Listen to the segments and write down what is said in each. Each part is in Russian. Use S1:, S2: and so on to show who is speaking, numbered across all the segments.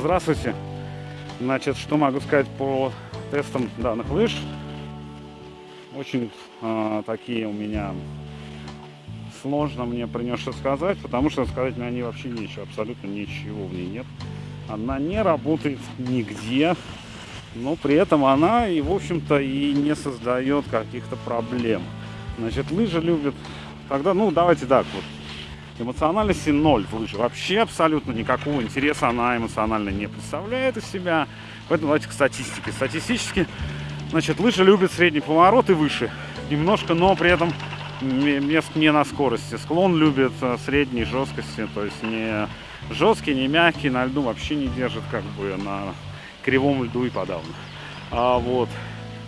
S1: Здравствуйте. Значит, что могу сказать по тестам данных лыж? Очень э, такие у меня сложно мне про нее что сказать, потому что сказать мне они вообще нечего, абсолютно ничего в ней нет. Она не работает нигде, но при этом она и, в общем-то, и не создает каких-то проблем. Значит, лыжи любят, тогда, ну, давайте так вот, Эмоциональности ноль в лыжи. Вообще абсолютно никакого интереса она эмоционально не представляет из себя. Поэтому давайте к статистике. Статистически, значит, лыжи любят средний поворот и выше. Немножко, но при этом мест не на скорости. Склон любит э, средней жесткости, то есть не жесткий, не мягкий, на льду вообще не держит, как бы на кривом льду и подавно. А вот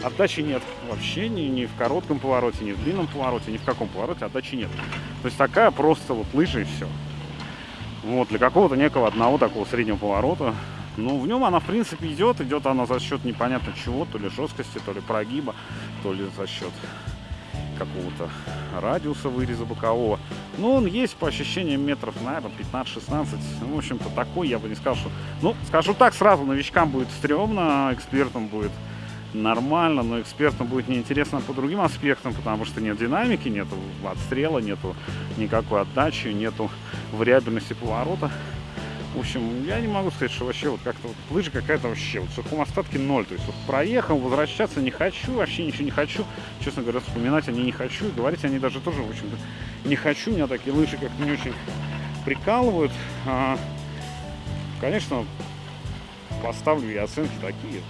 S1: отдачи нет вообще ни, ни в коротком повороте, ни в длинном повороте, ни в каком повороте отдачи нет. То есть такая просто вот лыжа и все. Вот, для какого-то некого одного такого среднего поворота. Ну, в нем она, в принципе, идет. Идет она за счет непонятно чего, то ли жесткости, то ли прогиба, то ли за счет какого-то радиуса выреза бокового. Но он есть по ощущениям метров, наверное, 15-16. Ну, в общем-то, такой я бы не сказал, что... Ну, скажу так, сразу новичкам будет стрёмно, экспертам будет нормально, но экспертам будет неинтересно по другим аспектам, потому что нет динамики, нету отстрела, нету никакой отдачи, нету вариабельности поворота. В общем, я не могу сказать, что вообще вот как-то вот лыжа какая-то вообще вот в сухом остатке ноль. То есть вот проехал, возвращаться не хочу, вообще ничего не хочу. Честно говоря, вспоминать они не хочу. И говорить они даже тоже, в общем-то, не хочу. Меня такие лыжи как-то не очень прикалывают. А, конечно, поставлю я оценки такие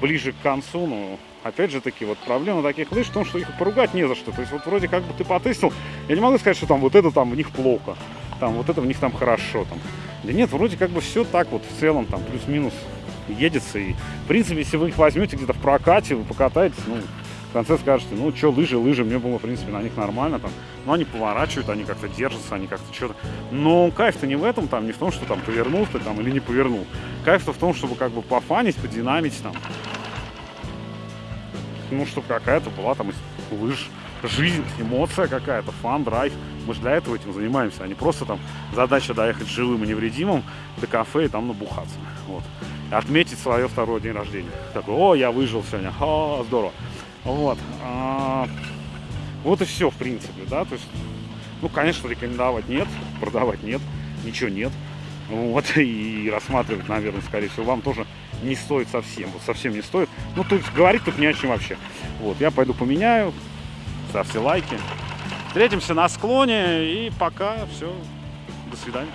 S1: ближе к концу, ну, опять же таки, вот проблема таких лыж в том, что их поругать не за что. То есть вот вроде как бы ты потестил, я не могу сказать, что там вот это там в них плохо, там вот это в них там хорошо, там. Да нет, вроде как бы все так вот в целом, там плюс-минус едется. И в принципе, если вы их возьмете где-то в прокате, вы покатаетесь, ну, в конце скажете, ну, что, лыжи, лыжи, мне было, в принципе, на них нормально, там, ну, они поворачивают, они как-то держатся, они как-то что-то, но кайф-то не в этом, там, не в том, что там повернул ты там или не повернул, кайф-то в том, чтобы как бы пофанить, подинамить, там, ну, чтобы какая-то была там лыж, жизнь, эмоция какая-то, фан, драйв. Мы же для этого этим занимаемся, а не просто там задача доехать живым и невредимым до кафе и там набухаться. Вот. Отметить свое второе день рождения. Такой, о, я выжил сегодня, о, здорово. Вот. А, вот и все, в принципе, да, то есть, ну, конечно, рекомендовать нет, продавать нет, ничего нет. Вот, и рассматривать, наверное, скорее всего, вам тоже не стоит совсем, вот совсем не стоит. Ну, тут говорить тут не о чем вообще. Вот, я пойду поменяю, ставьте лайки. Встретимся на склоне, и пока, все, до свидания.